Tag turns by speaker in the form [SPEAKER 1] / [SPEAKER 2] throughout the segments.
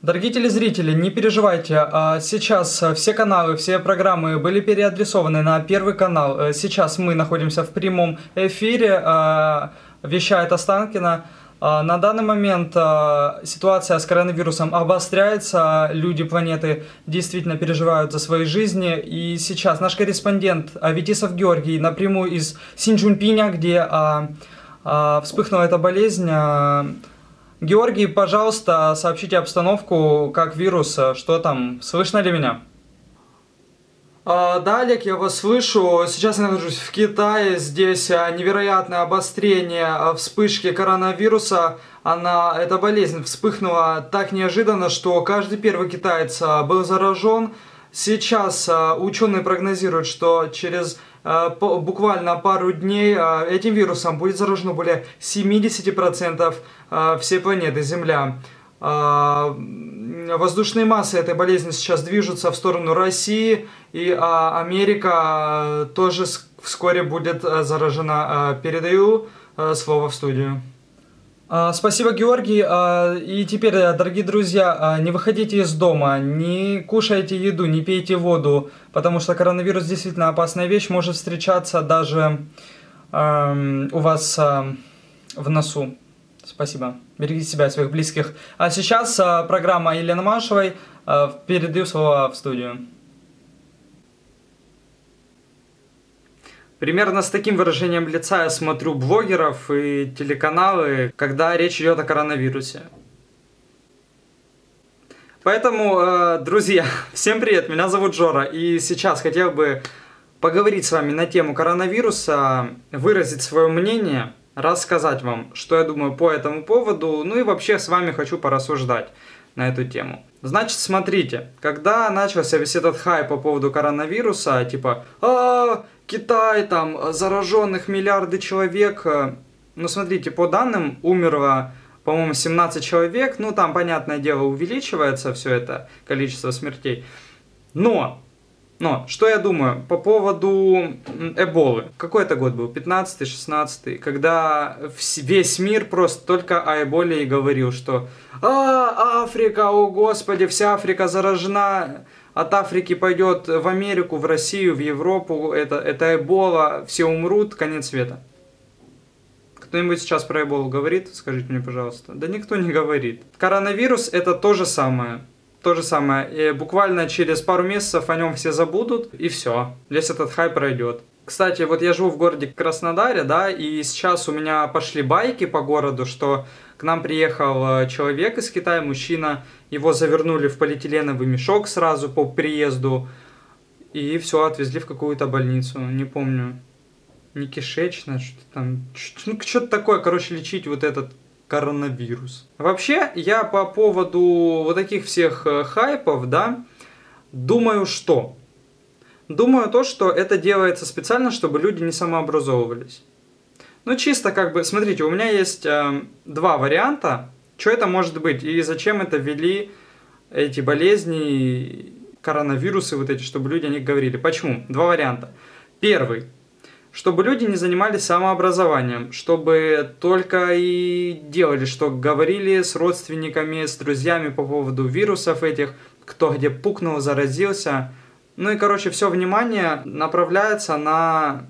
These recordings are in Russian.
[SPEAKER 1] Дорогие телезрители, не переживайте, а, сейчас э, все каналы, все программы были переадресованы на первый канал. Э, сейчас мы находимся в прямом эфире, а, вещает Останкина. А, на данный момент ситуация с коронавирусом обостряется, люди планеты действительно переживают за свои жизни. И сейчас наш корреспондент Аветисов Георгий напрямую из Синчжунпиня, где вспыхнула эта болезнь, Георгий, пожалуйста, сообщите обстановку, как вирус, что там, слышно ли меня? А, да, Олег, я вас слышу. Сейчас я нахожусь в Китае. Здесь а, невероятное обострение а, вспышки коронавируса. Она, эта болезнь вспыхнула так неожиданно, что каждый первый китаец был заражен. Сейчас ученые прогнозируют, что через буквально пару дней этим вирусом будет заражено более 70% а, всей планеты Земля. Воздушные массы этой болезни сейчас движутся в сторону России, и Америка тоже вскоре будет заражена. Передаю слово в студию. Спасибо, Георгий. И теперь, дорогие друзья, не выходите из дома, не кушайте еду, не пейте воду, потому что коронавирус действительно опасная вещь, может встречаться даже у вас в носу. Спасибо. Берегите себя и своих близких. А сейчас а, программа Елены Машевой. А, передаю слово в студию. Примерно с таким выражением лица я смотрю блогеров и телеканалы, когда речь идет о коронавирусе. Поэтому, э, друзья, всем привет, меня зовут Жора, и сейчас хотел бы поговорить с вами на тему коронавируса, выразить свое мнение – рассказать вам, что я думаю по этому поводу, ну и вообще с вами хочу порассуждать на эту тему. Значит, смотрите, когда начался весь этот хайп по поводу коронавируса, типа, а, Китай, там, зараженных миллиарды человек, э, ну, смотрите, по данным умерло, по-моему, 17 человек, ну, там, понятное дело, увеличивается все это количество смертей, но но, что я думаю по поводу Эболы. Какой это год был? 15-16, когда весь мир просто только о Эболе и говорил, что «А, Африка, о господи, вся Африка заражена, от Африки пойдет в Америку, в Россию, в Европу, это, это Эбола, все умрут, конец света». Кто-нибудь сейчас про Эболу говорит? Скажите мне, пожалуйста. Да никто не говорит. Коронавирус это то же самое то же самое. И буквально через пару месяцев о нем все забудут, и все. Весь этот хайп пройдет. Кстати, вот я живу в городе Краснодаре, да, и сейчас у меня пошли байки по городу, что к нам приехал э, человек из Китая, мужчина, его завернули в полиэтиленовый мешок сразу по приезду, и все, отвезли в какую-то больницу, не помню, не кишечная, что-то там, ну, что-то такое, короче, лечить вот этот коронавирус. Вообще, я по поводу вот таких всех э, хайпов, да, думаю, что? Думаю то, что это делается специально, чтобы люди не самообразовывались. Ну, чисто как бы, смотрите, у меня есть э, два варианта, что это может быть и зачем это ввели эти болезни, коронавирусы вот эти, чтобы люди о них говорили. Почему? Два варианта. Первый чтобы люди не занимались самообразованием, чтобы только и делали, что говорили с родственниками, с друзьями по поводу вирусов этих, кто где пукнул, заразился. Ну и, короче, все внимание направляется на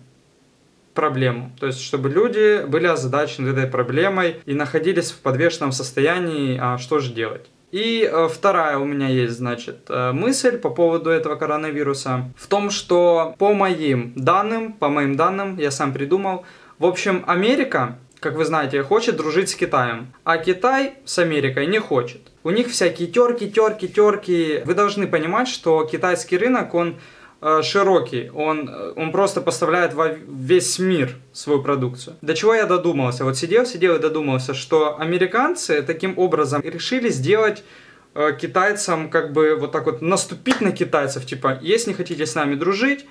[SPEAKER 1] проблему. То есть, чтобы люди были озадачены этой проблемой и находились в подвешенном состоянии, а что же делать. И э, вторая у меня есть, значит, э, мысль по поводу этого коронавируса в том, что по моим данным, по моим данным, я сам придумал, в общем, Америка, как вы знаете, хочет дружить с Китаем, а Китай с Америкой не хочет. У них всякие терки, терки, терки. Вы должны понимать, что китайский рынок, он широкий, он, э, он просто поставляет во весь мир свою продукцию. До чего я додумался? Вот сидел, сидел и додумался, что американцы таким образом решили сделать э, китайцам как бы вот так вот наступить на китайцев, типа, если не хотите с нами дружить,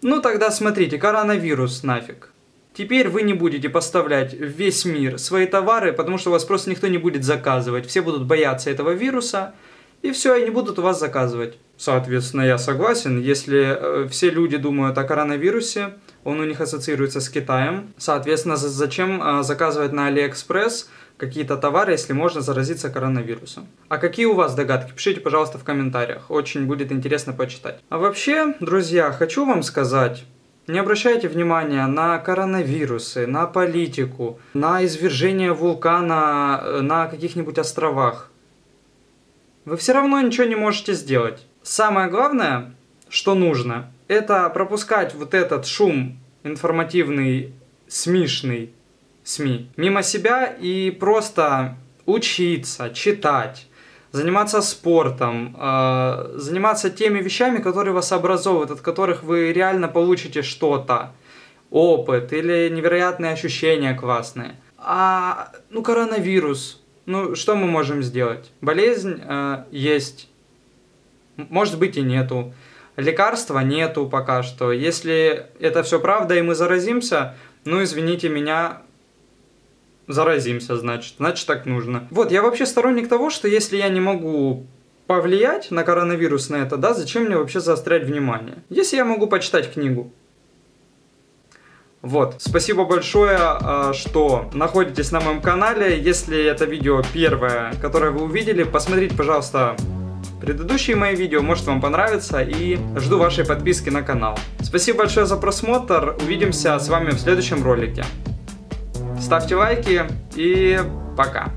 [SPEAKER 1] ну тогда смотрите, коронавирус нафиг. Теперь вы не будете поставлять в весь мир свои товары, потому что вас просто никто не будет заказывать. Все будут бояться этого вируса, и все, и не будут у вас заказывать. Соответственно, я согласен, если э, все люди думают о коронавирусе, он у них ассоциируется с Китаем, соответственно, зачем э, заказывать на Алиэкспресс какие-то товары, если можно заразиться коронавирусом. А какие у вас догадки? Пишите, пожалуйста, в комментариях. Очень будет интересно почитать. А вообще, друзья, хочу вам сказать, не обращайте внимания на коронавирусы, на политику, на извержение вулкана э, на каких-нибудь островах. Вы все равно ничего не можете сделать. Самое главное, что нужно, это пропускать вот этот шум информативный, смешный СМИ мимо себя и просто учиться, читать, заниматься спортом, э, заниматься теми вещами, которые вас образовывают, от которых вы реально получите что-то, опыт или невероятные ощущения классные. А, ну, коронавирус, ну, что мы можем сделать? Болезнь э, есть, может быть и нету. Лекарства нету пока что. Если это все правда и мы заразимся, ну, извините меня, заразимся, значит. Значит, так нужно. Вот, я вообще сторонник того, что если я не могу повлиять на коронавирус на это, да, зачем мне вообще заострять внимание? Если я могу почитать книгу. Вот, спасибо большое, а, что находитесь на моем канале. Если это видео первое, которое вы увидели, посмотрите, пожалуйста, предыдущие мои видео, может вам понравится, и жду вашей подписки на канал. Спасибо большое за просмотр, увидимся с вами в следующем ролике. Ставьте лайки и пока.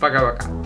[SPEAKER 1] Пока-пока.